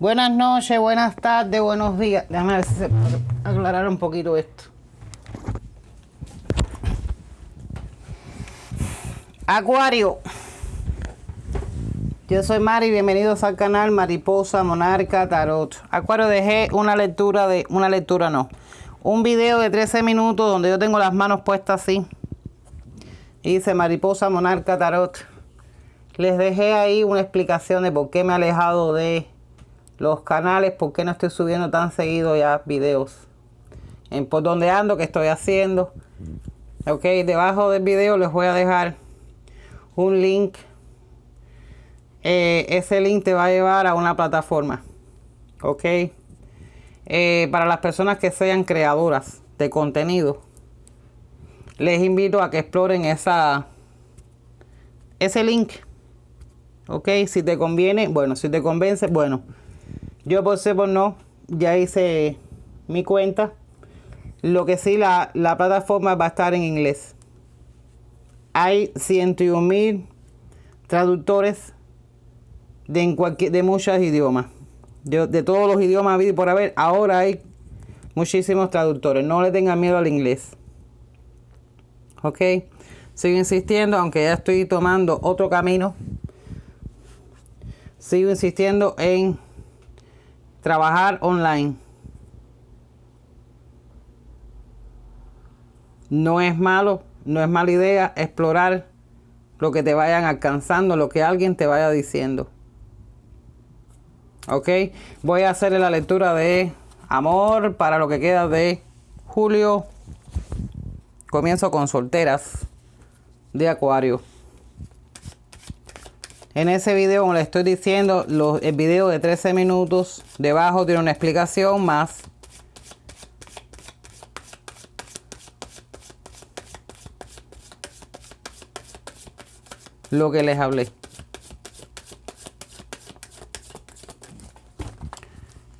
Buenas noches, buenas tardes, buenos días. Déjame ver si se aclarar un poquito esto. Acuario. Yo soy Mari, bienvenidos al canal Mariposa Monarca Tarot. Acuario, dejé una lectura de, una lectura no, un video de 13 minutos donde yo tengo las manos puestas así. dice Mariposa Monarca Tarot. Les dejé ahí una explicación de por qué me he alejado de los canales, por qué no estoy subiendo tan seguido ya videos. En por dónde ando, qué estoy haciendo. Ok, debajo del video les voy a dejar un link eh, ese link te va a llevar a una plataforma. ¿Ok? Eh, para las personas que sean creadoras de contenido, les invito a que exploren esa, ese link. ¿Ok? Si te conviene, bueno, si te convence, bueno. Yo por ser por no, ya hice mi cuenta. Lo que sí, la, la plataforma va a estar en inglés. Hay 101 mil traductores de, en cualquier, de muchos idiomas. De, todos los idiomas y por haber. Ahora hay muchísimos traductores. No le tengan miedo al inglés. ¿Ok? Sigo insistiendo, aunque ya estoy tomando otro camino. Sigo insistiendo en trabajar online. No es malo, no es mala idea explorar lo que te vayan alcanzando, lo que alguien te vaya diciendo. Ok, voy a hacer la lectura de amor para lo que queda de julio. Comienzo con solteras de acuario. En ese video, como le estoy diciendo, el video de 13 minutos, debajo tiene una explicación más. Lo que les hablé.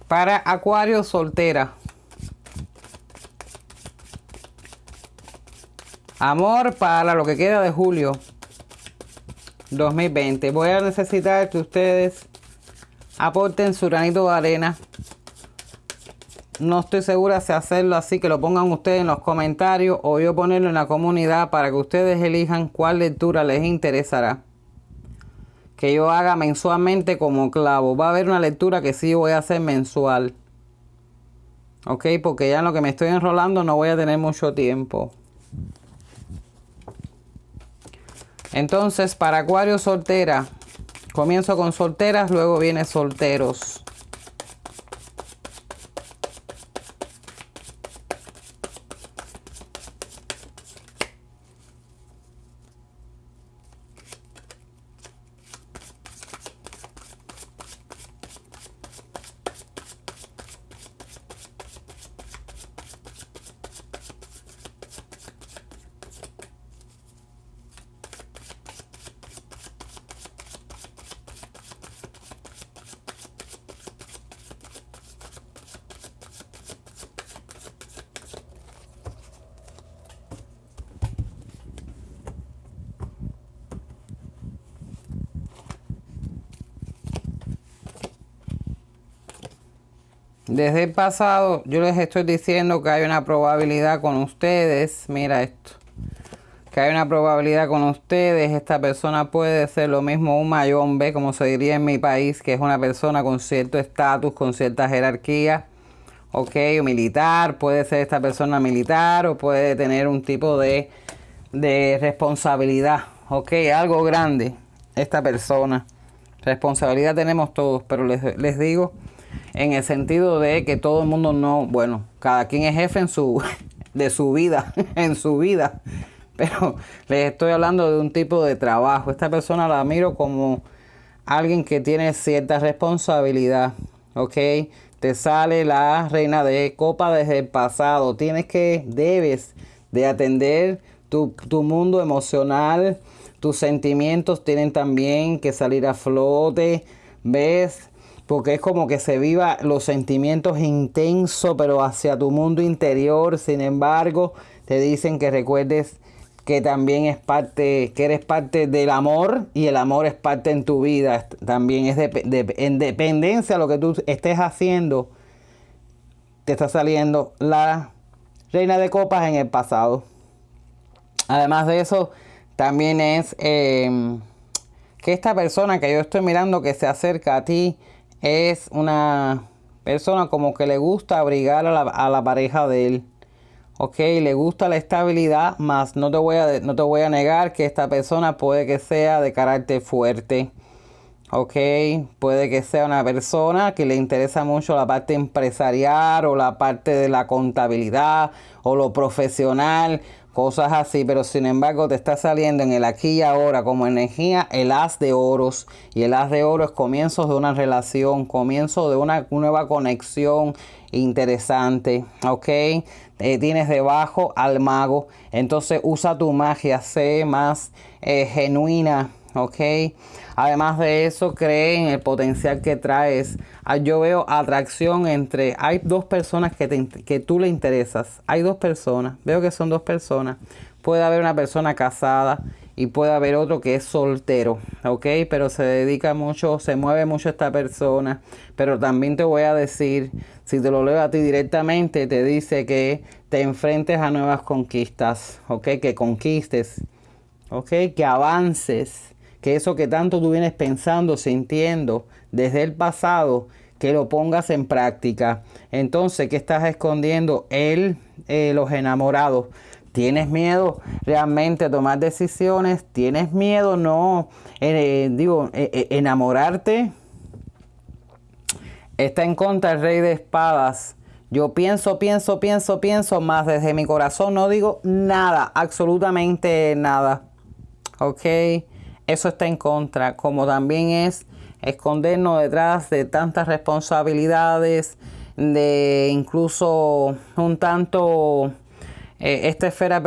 Para Acuario soltera. Amor para lo que queda de julio 2020. Voy a necesitar que ustedes aporten su granito de arena. No estoy segura si hacerlo así, que lo pongan ustedes en los comentarios o yo ponerlo en la comunidad para que ustedes elijan cuál lectura les interesará que yo haga mensualmente como clavo. Va a haber una lectura que sí voy a hacer mensual. Ok, porque ya en lo que me estoy enrolando no voy a tener mucho tiempo. Entonces, para Acuario soltera, comienzo con solteras, luego viene solteros. Desde el pasado yo les estoy diciendo que hay una probabilidad con ustedes. Mira esto. Que hay una probabilidad con ustedes. Esta persona puede ser lo mismo un mayombe, como se diría en mi país, que es una persona con cierto estatus, con cierta jerarquía. Ok, militar. Puede ser esta persona militar o puede tener un tipo de, de responsabilidad. Ok, algo grande esta persona. Responsabilidad tenemos todos, pero les, les digo en el sentido de que todo el mundo no, bueno, cada quien es jefe en su, de su vida, en su vida. Pero les estoy hablando de un tipo de trabajo. Esta persona la miro como alguien que tiene cierta responsabilidad, ¿ok? Te sale la reina de copa desde el pasado. Tienes que, debes de atender tu, tu mundo emocional. Tus sentimientos tienen también que salir a flote. ¿Ves? Porque es como que se viva los sentimientos intensos, pero hacia tu mundo interior. Sin embargo, te dicen que recuerdes que también es parte, que eres parte del amor y el amor es parte en tu vida. También es de, en dependencia de lo que tú estés haciendo, te está saliendo la reina de copas en el pasado. Además de eso, también es em, que esta persona que yo estoy mirando que se acerca a ti es una persona como que le gusta abrigar a la, a la pareja de él. Ok, le gusta la estabilidad, más no te, voy a, no te voy a negar que esta persona puede que sea de carácter fuerte. Ok, puede que sea una persona que le interesa mucho la parte empresarial o la parte de la contabilidad o lo profesional, cosas así, pero sin embargo te está saliendo en el aquí y ahora como energía el as de oros. Y el as de oro es comienzos de una relación, comienzo de una nueva conexión interesante, ok, eh, tienes debajo al mago, entonces usa tu magia, sé más eh, genuina, ok. Además de eso, cree en el potencial que traes. Ah, yo veo atracción entre, hay dos personas que, que tú le interesas, hay dos personas, veo que son dos personas. Puede haber una persona casada y puede haber otro que es soltero, ¿ok? Pero se dedica mucho, se mueve mucho esta persona. Pero también te voy a decir, si te lo leo a ti directamente, te dice que te enfrentes a nuevas conquistas, ¿ok? Que conquistes, ¿ok? Que avances, que eso que tanto tú vienes pensando, sintiendo desde el pasado, que lo pongas en práctica. Entonces, ¿qué estás escondiendo? Él, eh, los enamorados. ¿Tienes miedo realmente a tomar decisiones? ¿Tienes miedo no, eh, digo, eh, enamorarte? Está en contra el rey de espadas. Yo pienso, pienso, pienso, pienso, más desde mi corazón no digo nada, absolutamente nada. ¿Ok? Eso está en contra, como también es escondernos detrás de tantas responsabilidades, de incluso un tanto eh, esta esfera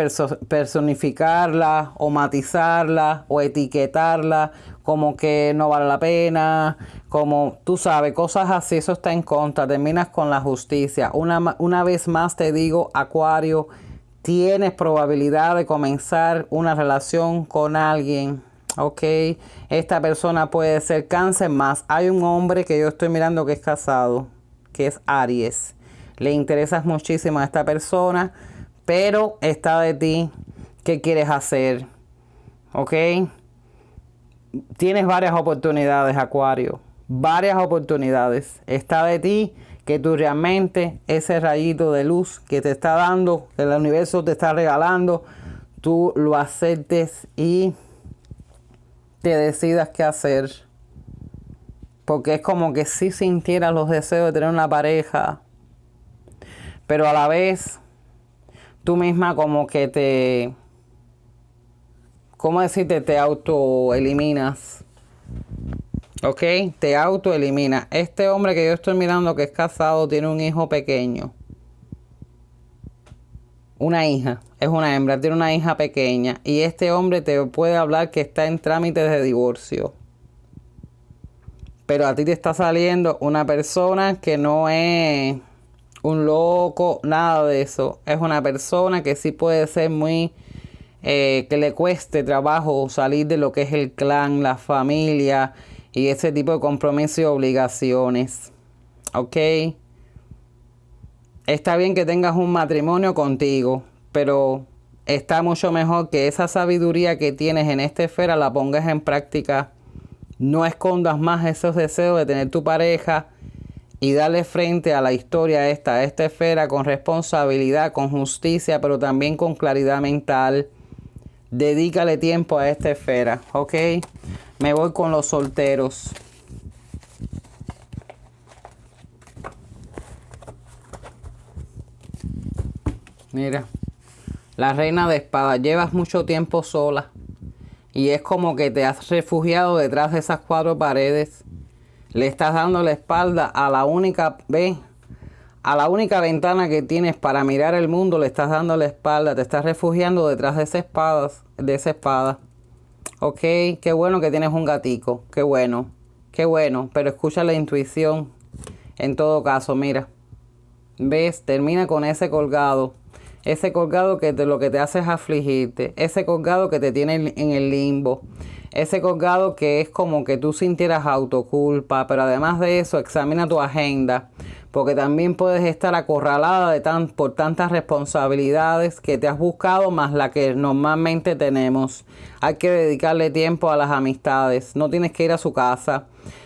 personificarla o matizarla o etiquetarla como que no vale la pena, como tú sabes, cosas así, eso está en contra, terminas con la justicia. Una, una vez más te digo, Acuario, tienes probabilidad de comenzar una relación con alguien Ok, esta persona puede ser cáncer más. Hay un hombre que yo estoy mirando que es casado, que es Aries. Le interesas muchísimo a esta persona, pero está de ti. ¿Qué quieres hacer? Ok. Tienes varias oportunidades, Acuario. Varias oportunidades. Está de ti que tú realmente ese rayito de luz que te está dando, que el universo te está regalando, tú lo aceptes y te decidas qué hacer. Porque es como que si sintieras los deseos de tener una pareja, pero a la vez tú misma como que te, ¿cómo decirte? Te autoeliminas. ¿Ok? Te autoelimina. Este hombre que yo estoy mirando que es casado tiene un hijo pequeño. Una hija es una hembra, tiene una hija pequeña y este hombre te puede hablar que está en trámites de divorcio. Pero a ti te está saliendo una persona que no es un loco, nada de eso. Es una persona que sí puede ser muy... Eh, que le cueste trabajo salir de lo que es el clan, la familia y ese tipo de compromisos y obligaciones. ¿Ok? Está bien que tengas un matrimonio contigo, pero está mucho mejor que esa sabiduría que tienes en esta esfera la pongas en práctica. No escondas más esos deseos de tener tu pareja y darle frente a la historia esta, a esta esfera con responsabilidad, con justicia, pero también con claridad mental. Dedícale tiempo a esta esfera, ¿ok? Me voy con los solteros. Mira. La reina de espada, llevas mucho tiempo sola y es como que te has refugiado detrás de esas cuatro paredes. Le estás dando la espalda a la única, ve, a la única ventana que tienes para mirar el mundo, le estás dando la espalda, te estás refugiando detrás de esa espada, de esa espada. Ok, qué bueno que tienes un gatico, qué bueno, qué bueno, pero escucha la intuición. En todo caso, mira, ves, termina con ese colgado ese colgado que te, lo que te hace es afligirte, ese colgado que te tiene en el limbo, ese colgado que es como que tú sintieras autoculpa, pero además de eso, examina tu agenda, porque también puedes estar acorralada de tan, por tantas responsabilidades que te has buscado más la que normalmente tenemos. Hay que dedicarle tiempo a las amistades, no tienes que ir a su casa,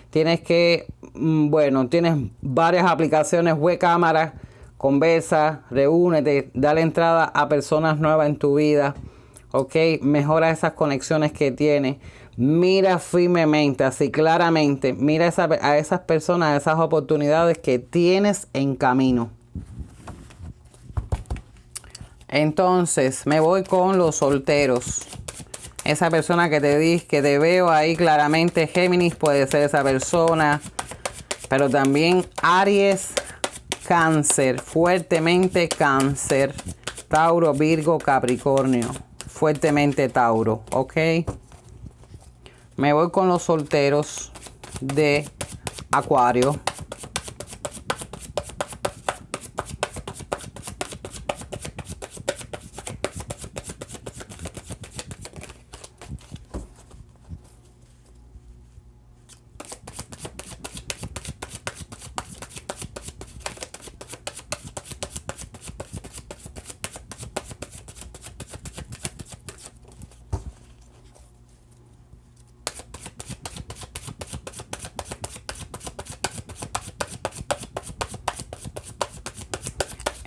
tienes que, mm, bueno, tienes varias aplicaciones web cámara, conversa, reúnete, dale entrada a personas nuevas en tu vida, ok, mejora esas conexiones que tienes mira firmemente, así claramente, mira a esas personas, a esas oportunidades que tienes en camino. Entonces, me voy con los solteros. Esa persona que te di, que te veo ahí claramente, Géminis puede ser esa persona, pero también Aries, Cáncer, fuertemente Cáncer, Tauro, Virgo, Capricornio, fuertemente Tauro, ¿ok? Me voy con los solteros de Acuario.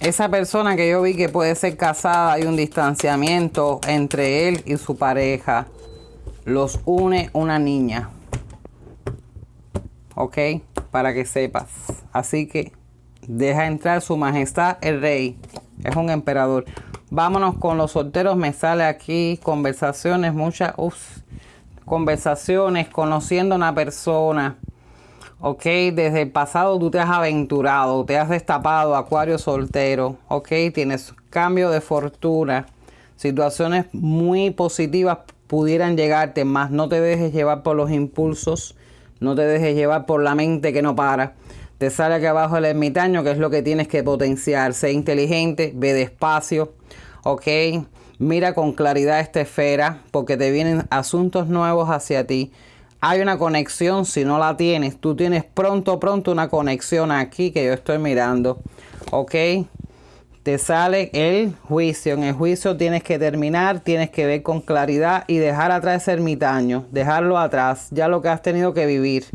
Esa persona que yo vi que puede ser casada, hay un distanciamiento entre él y su pareja. Los une una niña. ¿Ok? Para que sepas. Así que deja entrar su majestad el rey. Es un emperador. Vámonos con los solteros. Me sale aquí conversaciones, muchas conversaciones, conociendo a una persona Ok, desde el pasado tú te has aventurado, te has destapado, acuario soltero. Ok, tienes cambio de fortuna. Situaciones muy positivas pudieran llegarte, más no te dejes llevar por los impulsos, no te dejes llevar por la mente que no para. Te sale aquí abajo el ermitaño, que es lo que tienes que potenciar. Sé inteligente, ve despacio, ok. Mira con claridad esta esfera, porque te vienen asuntos nuevos hacia ti hay una conexión, si no la tienes, tú tienes pronto, pronto una conexión aquí que yo estoy mirando, ¿ok? Te sale el juicio, en el juicio tienes que terminar, tienes que ver con claridad y dejar atrás ese ermitaño, dejarlo atrás, ya lo que has tenido que vivir,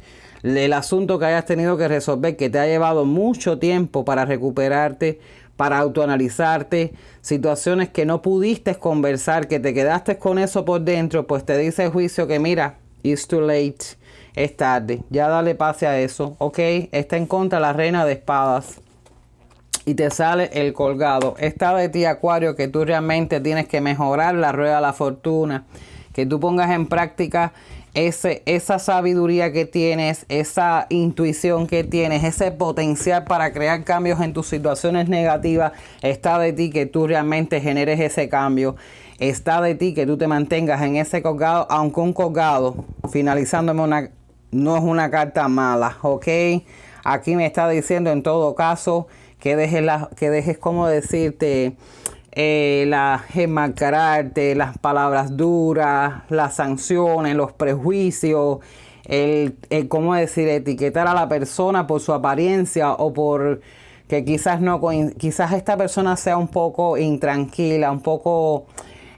el asunto que hayas tenido que resolver, que te ha llevado mucho tiempo para recuperarte, para autoanalizarte, situaciones que no pudiste conversar, que te quedaste con eso por dentro, pues te dice el juicio que mira, It's too late. Es tarde. Ya dale pase a eso. Ok. Está en contra la reina de espadas. Y te sale el colgado. Está de ti, Acuario, que tú realmente tienes que mejorar la rueda de la fortuna. Que tú pongas en práctica ese, esa sabiduría que tienes, esa intuición que tienes, ese potencial para crear cambios en tus situaciones negativas. Está de ti que tú realmente generes ese cambio está de ti que tú te mantengas en ese colgado, aunque un colgado, finalizándome una, no es una carta mala, ¿ok? Aquí me está diciendo en todo caso que dejes, la, que dejes como decirte, eh, la enmascararte, las palabras duras, las sanciones, los prejuicios, el, el, cómo decir, etiquetar a la persona por su apariencia o por que quizás no, quizás esta persona sea un poco intranquila, un poco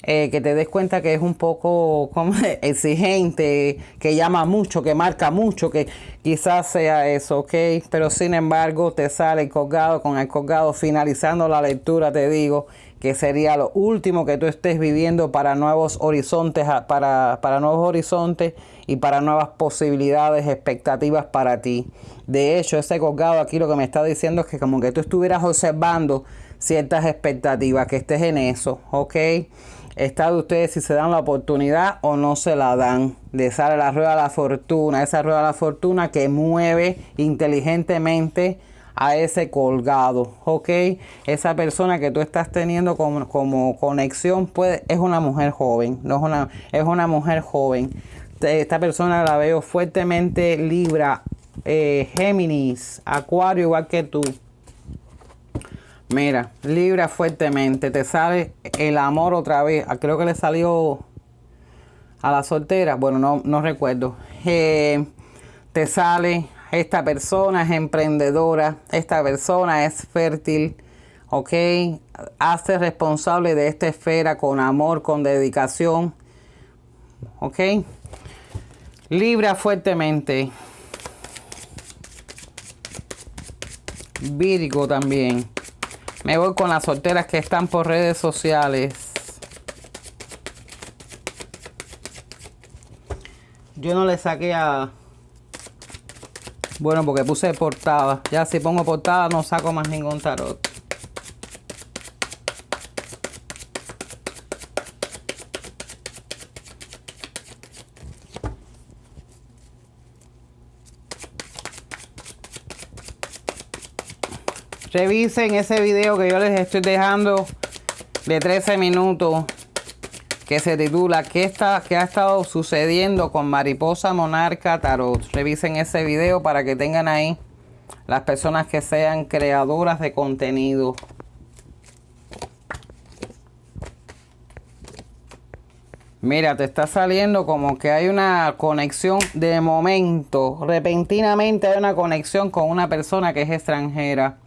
eh, que te des cuenta que es un poco como exigente, que llama mucho, que marca mucho, que quizás sea eso, ¿ok? Pero sin embargo te sale el colgado con el colgado finalizando la lectura, te digo que sería lo último que tú estés viviendo para nuevos horizontes, para, para nuevos horizontes y para nuevas posibilidades, expectativas para ti. De hecho, ese colgado aquí lo que me está diciendo es que como que tú estuvieras observando ciertas expectativas, que estés en eso, ¿ok? Está de ustedes si se dan la oportunidad o no se la dan. Le sale la rueda de la fortuna, esa rueda de la fortuna que mueve inteligentemente a ese colgado, ¿ok? Esa persona que tú estás teniendo como, como conexión puede, es una mujer joven, no es una, es una mujer joven. Esta persona la veo fuertemente Libra, eh, Géminis, Acuario igual que tú. Mira, libra fuertemente. Te sale el amor otra vez. Ah, creo que le salió a la soltera. Bueno, no, no recuerdo. Eh, te sale esta persona es emprendedora. Esta persona es fértil. ¿Ok? Hace responsable de esta esfera con amor, con dedicación. ¿Ok? Libra fuertemente. Virgo también. Me voy con las solteras que están por redes sociales. Yo no le saqué a... Bueno, porque puse portada. Ya si pongo portada no saco más ningún tarot. Revisen ese video que yo les estoy dejando de 13 minutos que se titula ¿Qué, está, ¿Qué ha estado sucediendo con Mariposa Monarca Tarot? Revisen ese video para que tengan ahí las personas que sean creadoras de contenido. Mira, te está saliendo como que hay una conexión de momento. Repentinamente hay una conexión con una persona que es extranjera.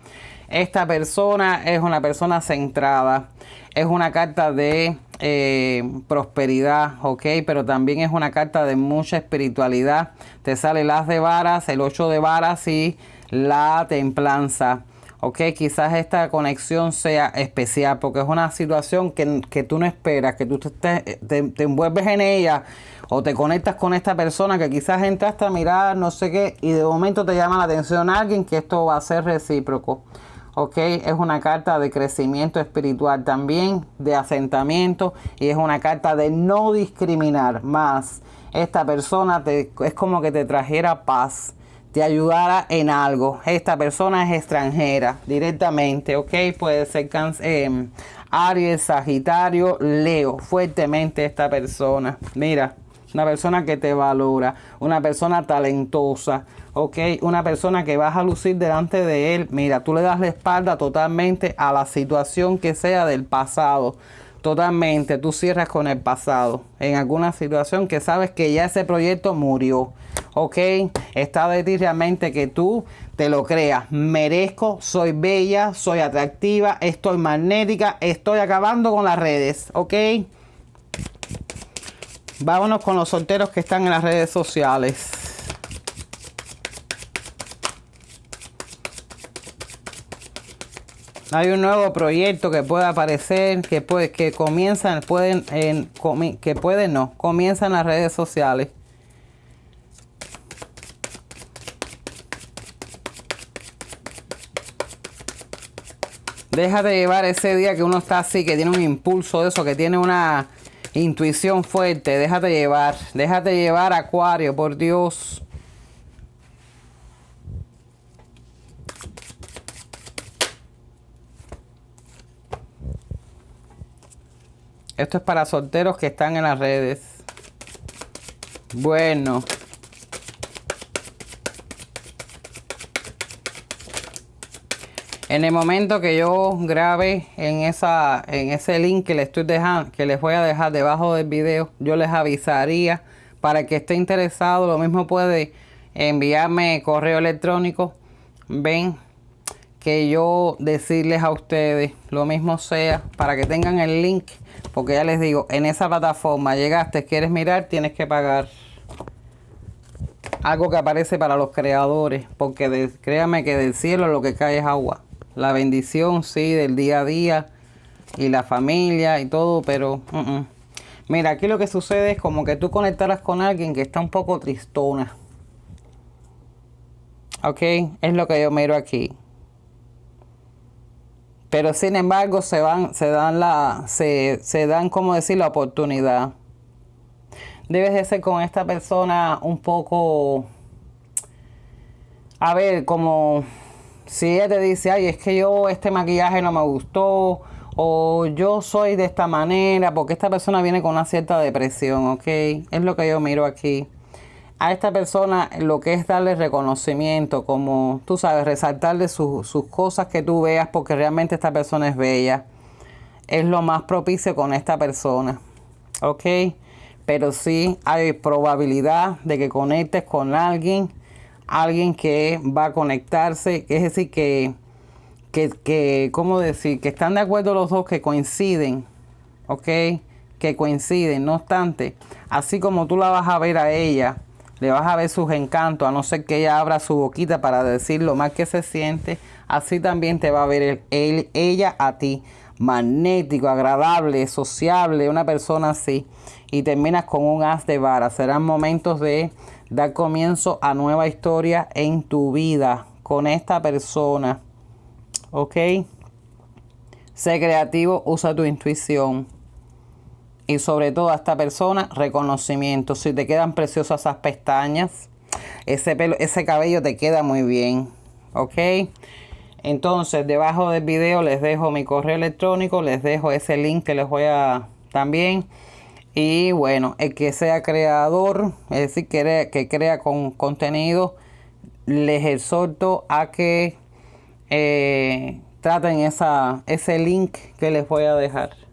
Esta persona es una persona centrada. Es una carta de eh, prosperidad, ¿ok? Pero también es una carta de mucha espiritualidad. Te sale las de varas, el 8 de varas y la templanza. ¿ok? Quizás esta conexión sea especial porque es una situación que, tú no esperas, que tú te, te, envuelves en ella o te conectas con esta persona que quizás entraste a mirar, no sé qué, y de momento te llama la atención alguien que esto va a ser recíproco. ¿Ok? Es una carta de crecimiento espiritual también, de asentamiento y es una carta de no discriminar más. Esta persona te, es como que te trajera paz, te ayudara en algo. Esta persona es extranjera directamente, ¿ok? Puede ser eh, Aries, Sagitario, Leo, fuertemente esta persona. Mira, una persona que te valora, una persona talentosa, ok, una persona que vas a lucir delante de él. Mira, tú le das la espalda totalmente a la situación que sea del pasado. Totalmente, tú cierras con el pasado en alguna situación que sabes que ya ese proyecto murió. Ok, está de ti realmente que tú te lo creas. Merezco, soy bella, soy atractiva, estoy magnética, estoy acabando con las redes. Ok. Vámonos con los solteros que están en las redes sociales. Hay un nuevo proyecto que puede aparecer, que puede, que comienzan, pueden, en, que pueden no, comienzan las redes sociales. Deja de llevar ese día que uno está así, que tiene un impulso de eso, que tiene una intuición fuerte. Déjate llevar, déjate llevar, Acuario, por Dios. Esto es para solteros que están en las redes. Bueno. En el momento que yo grabe en esa en ese link que les estoy dejando, que les voy a dejar debajo del video, yo les avisaría para que esté interesado, lo mismo puede enviarme correo electrónico. Ven que yo decirles a ustedes lo mismo sea para que tengan el link porque ya les digo, en esa plataforma llegaste, quieres mirar, tienes que pagar algo que aparece para los creadores, porque créame que del cielo lo que cae es agua. La bendición, sí, del día a día y la familia y todo, pero mira, aquí lo que sucede es como que tú conectaras con alguien que está un poco tristona. Ok, es lo que yo miro aquí pero sin embargo se van, se dan la, se, se dan como decir la oportunidad. Debes de ser con esta persona un poco, a ver, como si ella te dice, ay, es que yo este maquillaje no me gustó, o yo soy de esta manera, porque esta persona viene con una cierta depresión, ¿ok? Es lo que yo miro aquí. A esta persona lo que es darle reconocimiento, como tú sabes, resaltarle sus cosas que tú veas, porque realmente esta persona es bella. Es lo más propicio con esta persona. ¿Ok? Pero sí hay probabilidad de que conectes con alguien, alguien que va a conectarse, es decir, que, que, que ¿cómo decir? Que están de acuerdo los dos, que coinciden. ¿Ok? Que coinciden. No obstante, así como tú la vas a ver a ella, le vas a ver sus encantos, a no ser que ella abra su boquita para decir lo mal que se siente, así también te va a ver él, ella a ti, magnético, agradable, sociable, una persona así, y terminas con un as de vara. Serán momentos de dar comienzo a nueva historia en tu vida con esta persona. ¿Ok? Sé creativo, usa tu intuición y sobre todo a esta persona reconocimiento. Si te quedan preciosas esas pestañas, ese, pelo, ese cabello te queda muy bien. ¿Ok? Entonces, debajo del video les dejo mi correo electrónico, les dejo ese link que les voy a también. Y bueno, el que sea creador, es decir, que, crea con contenido, les exhorto a que eh, traten esa, ese link que les voy a dejar.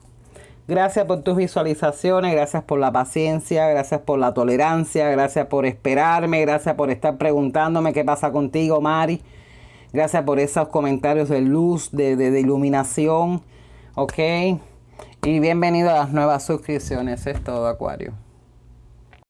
Gracias por tus visualizaciones, gracias por la paciencia, gracias por la tolerancia, gracias por esperarme, gracias por estar preguntándome qué pasa contigo, Mari. Gracias por esos comentarios de luz, de, de, iluminación. Ok. Y bienvenido a las nuevas suscripciones. Es todo, Acuario.